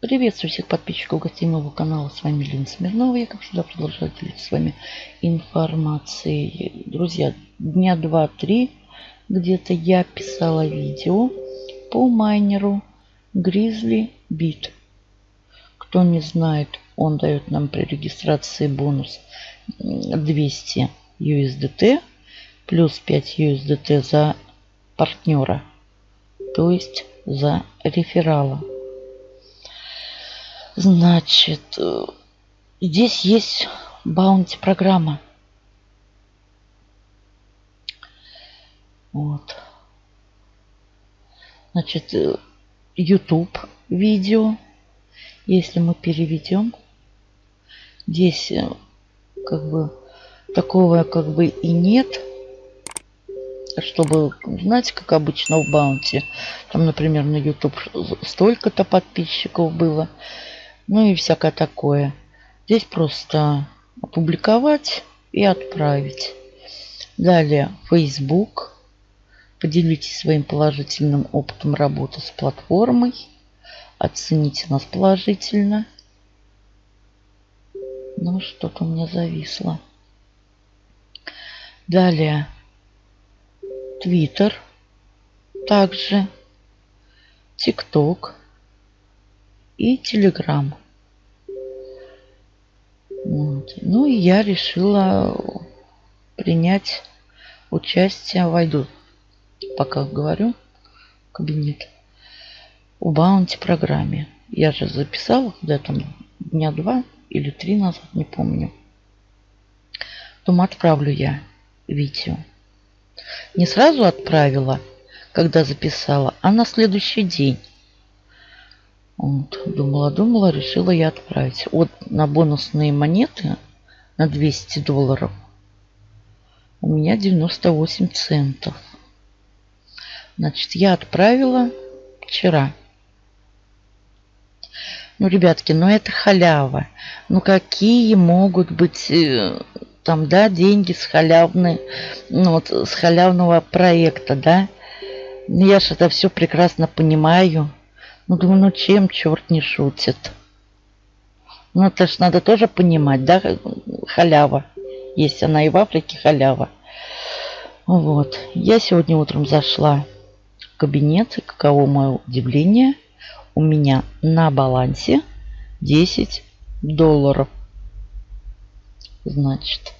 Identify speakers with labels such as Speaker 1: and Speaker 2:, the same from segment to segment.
Speaker 1: Приветствую всех подписчиков гостей моего канала. С вами Лена Смирнова. Я, как всегда, продолжаю делиться с вами информацией. Друзья, дня два-три где-то я писала видео по майнеру Grizzly Beat. Кто не знает, он дает нам при регистрации бонус 200 USDT плюс 5 USDT за партнера, то есть за реферала. Значит, э, здесь есть баунти программа. Вот. Значит, э, YouTube видео. Если мы переведем, здесь э, как бы такого как бы и нет. Чтобы, знаете, как обычно в Баунти. Там, например, на YouTube столько-то подписчиков было. Ну и всякое такое. Здесь просто опубликовать и отправить. Далее Facebook. Поделитесь своим положительным опытом работы с платформой. Оцените нас положительно. Ну, что-то у меня зависло. Далее Twitter. Также TikTok и Telegram. Ну и я решила принять участие, войду, пока говорю, в кабинет, в баунти программе. Я же записала где-то дня два или три назад, не помню. Думаю, отправлю я видео. Не сразу отправила, когда записала, а на следующий день. Вот, думала, думала, решила я отправить. Вот на бонусные монеты на 200 долларов у меня 98 центов. Значит, я отправила вчера. Ну, ребятки, ну это халява. Ну, какие могут быть э, там, да, деньги с халявной, ну, вот, с халявного проекта, да? Я же это все прекрасно понимаю. Ну, думаю, ну чем черт не шутит? Ну, это ж надо тоже понимать, да, халява. Есть она и в Африке халява. Вот. Я сегодня утром зашла в кабинет, и каково мое удивление, у меня на балансе 10 долларов. Значит.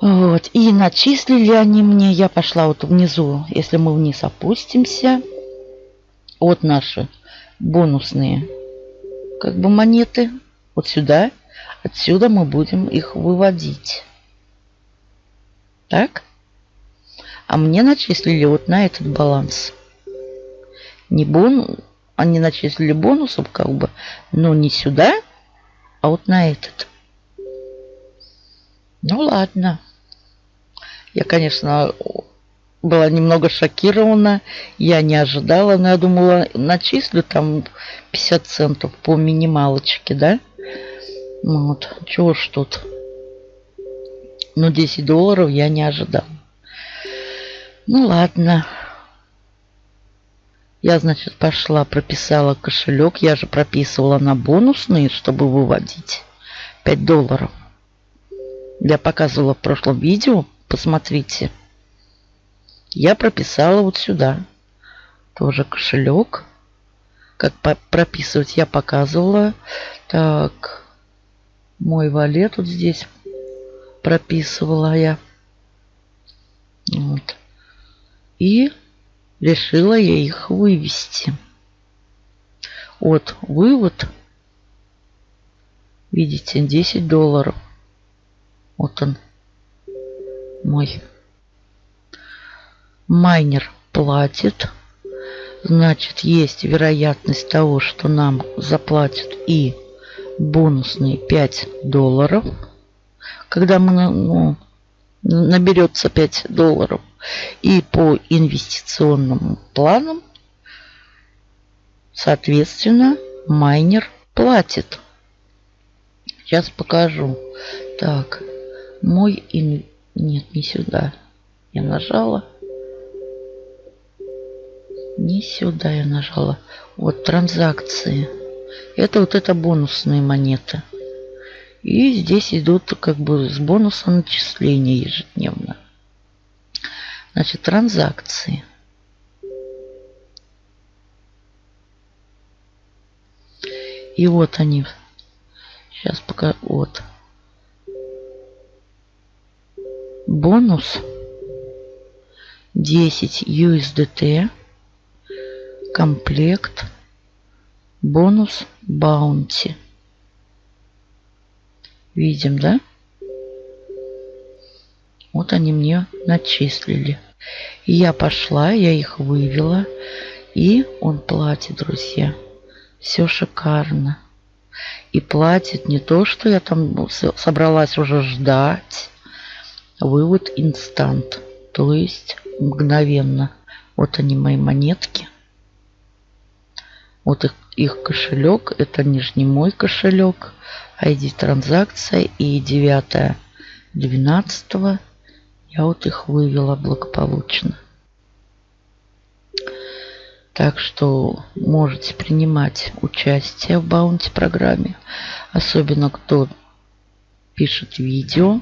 Speaker 1: Вот. И начислили они мне. Я пошла вот внизу, если мы вниз опустимся, вот наши бонусные как бы монеты. Вот сюда. Отсюда мы будем их выводить. Так. А мне начислили вот на этот баланс. Не бон... Они начислили бонусом как бы, но не сюда, а вот на этот. Ну ладно. Я, конечно, была немного шокирована. Я не ожидала, но я думала, начислю там 50 центов по минималочке, да? Ну вот, чего ж тут. Но 10 долларов я не ожидала. Ну ладно. Я, значит, пошла, прописала кошелек. Я же прописывала на бонусные, чтобы выводить 5 долларов. Я показывала в прошлом видео. Посмотрите. Я прописала вот сюда. Тоже кошелек. Как прописывать я показывала. Так. Мой валет вот здесь прописывала я. Вот. И решила я их вывести. Вот вывод. Видите, 10 долларов. Вот он. Мой майнер платит, значит есть вероятность того, что нам заплатят и бонусные 5 долларов, когда мы ну, наберется 5 долларов. И по инвестиционным планам, соответственно, майнер платит. Сейчас покажу. Так, мой... Ин... Нет, не сюда. Я нажала. Не сюда я нажала. Вот транзакции. Это вот это бонусные монеты. И здесь идут как бы с бонуса начисления ежедневно. Значит, транзакции. И вот они. Сейчас пока... Вот. Бонус 10 USDT. Комплект. Бонус Баунти. Видим, да? Вот они мне начислили. И я пошла, я их вывела. И он платит, друзья. Все шикарно. И платит не то, что я там собралась уже ждать. Вывод инстант. То есть мгновенно. Вот они мои монетки. Вот их, их кошелек. Это нижний мой кошелек. ID транзакция и 9 12 я вот их вывела благополучно. Так что можете принимать участие в баунти программе. Особенно кто пишет видео.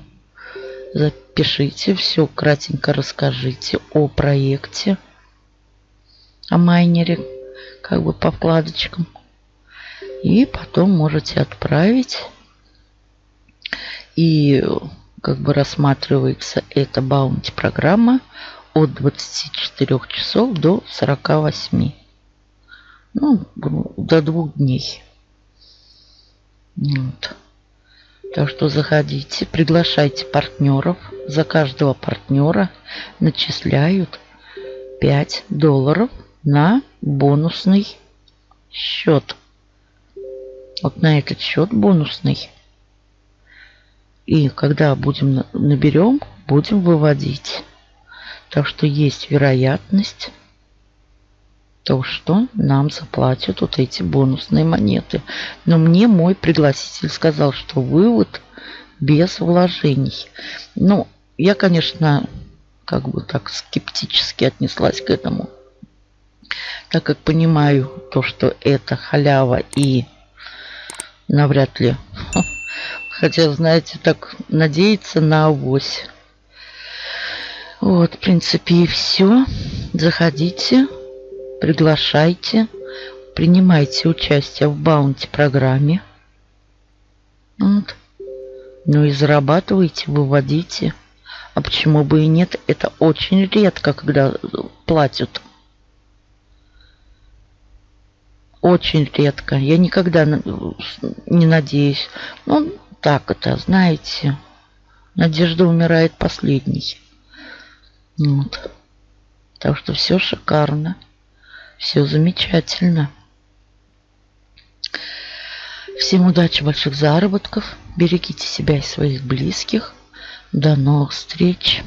Speaker 1: Запишите все, кратенько расскажите о проекте, о майнере, как бы по вкладочкам. И потом можете отправить. И как бы рассматривается эта баунти программа от 24 часов до 48. Ну, до двух дней. Вот. Так что заходите, приглашайте партнеров. За каждого партнера начисляют 5 долларов на бонусный счет. Вот на этот счет бонусный. И когда будем наберем, будем выводить. Так что есть вероятность то, что нам заплатят вот эти бонусные монеты. Но мне мой пригласитель сказал, что вывод без вложений. Ну, я, конечно, как бы так скептически отнеслась к этому. Так как понимаю то, что это халява и навряд ли. Хотя, знаете, так надеяться на авось. Вот, в принципе, и все. Заходите, приглашайте, принимайте участие в баунти программе. Вот. Ну и зарабатывайте, выводите. А почему бы и нет? Это очень редко, когда платят. Очень редко. Я никогда не надеюсь. Ну, так это, знаете. Надежда умирает последней. Вот. Так что все шикарно. Все замечательно. Всем удачи, больших заработков. Берегите себя и своих близких. До новых встреч.